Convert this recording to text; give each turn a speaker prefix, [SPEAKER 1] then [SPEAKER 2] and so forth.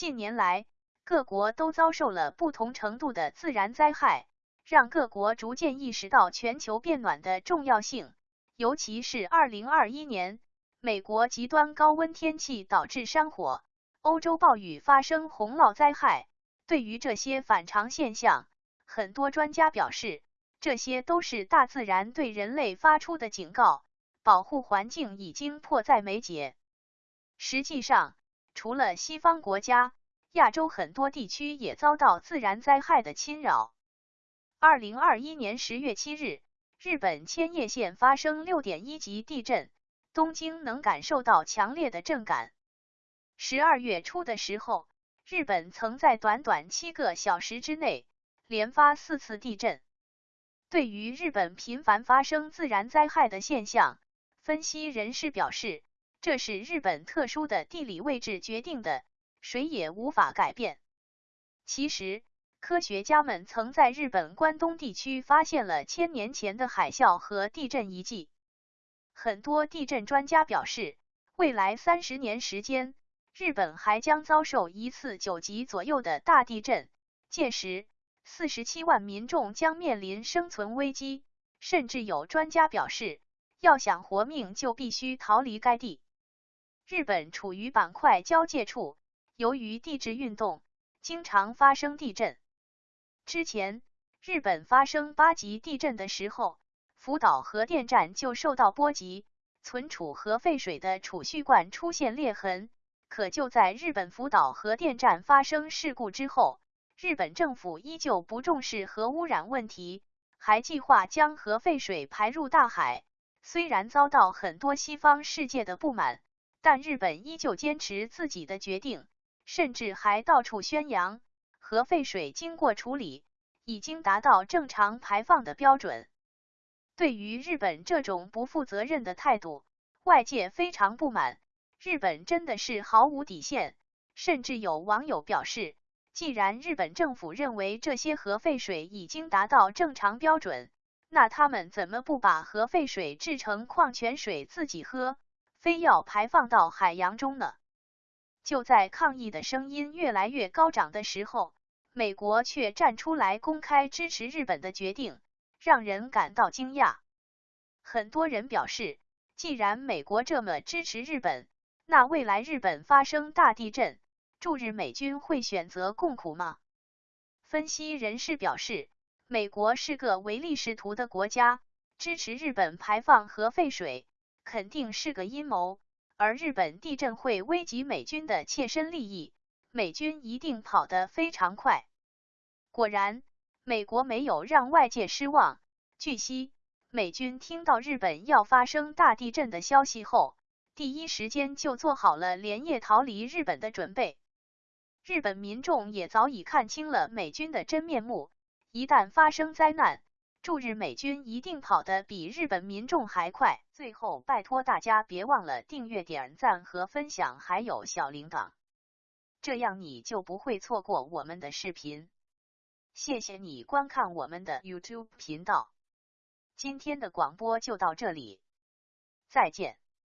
[SPEAKER 1] 近年来，各国都遭受了不同程度的自然灾害，让各国逐渐意识到全球变暖的重要性。尤其是2021年，美国极端高温天气导致山火，欧洲暴雨发生洪涝灾害。对于这些反常现象，很多专家表示，这些都是大自然对人类发出的警告，保护环境已经迫在眉睫。实际上，除了西方国家，亚洲很多地区也遭到自然灾害的侵扰。二零二一年十月七日，日本千叶县发生六点一级地震，东京能感受到强烈的震感。十二月初的时候，日本曾在短短七个小时之内连发四次地震。对于日本频繁发生自然灾害的现象，分析人士表示，这是日本特殊的地理位置决定的。谁也无法改变。其实，科学家们曾在日本关东地区发现了千年前的海啸和地震遗迹。很多地震专家表示，未来三十年时间，日本还将遭受一次九级左右的大地震，届时四十七万民众将面临生存危机。甚至有专家表示，要想活命，就必须逃离该地。日本处于板块交界处。由于地质运动，经常发生地震。之前日本发生八级地震的时候，福岛核电站就受到波及，存储核废水的储蓄罐出现裂痕。可就在日本福岛核电站发生事故之后，日本政府依旧不重视核污染问题，还计划将核废水排入大海。虽然遭到很多西方世界的不满，但日本依旧坚持自己的决定。甚至还到处宣扬，核废水经过处理，已经达到正常排放的标准。对于日本这种不负责任的态度，外界非常不满。日本真的是毫无底线，甚至有网友表示，既然日本政府认为这些核废水已经达到正常标准，那他们怎么不把核废水制成矿泉水自己喝，非要排放到海洋中呢？就在抗议的声音越来越高涨的时候，美国却站出来公开支持日本的决定，让人感到惊讶。很多人表示，既然美国这么支持日本，那未来日本发生大地震，驻日美军会选择共苦吗？分析人士表示，美国是个唯利是图的国家，支持日本排放核废水，肯定是个阴谋。而日本地震会危及美军的切身利益，美军一定跑得非常快。果然，美国没有让外界失望。据悉，美军听到日本要发生大地震的消息后，第一时间就做好了连夜逃离日本的准备。日本民众也早已看清了美军的真面目，一旦发生灾难。驻日美军一定跑得比日本民众还快。最后，拜托大家别忘了订阅、点赞和分享，还有小铃铛，这样你就不会错过我们的视频。谢谢你观看我们的 YouTube 频道。今天的广播就到这里，再见。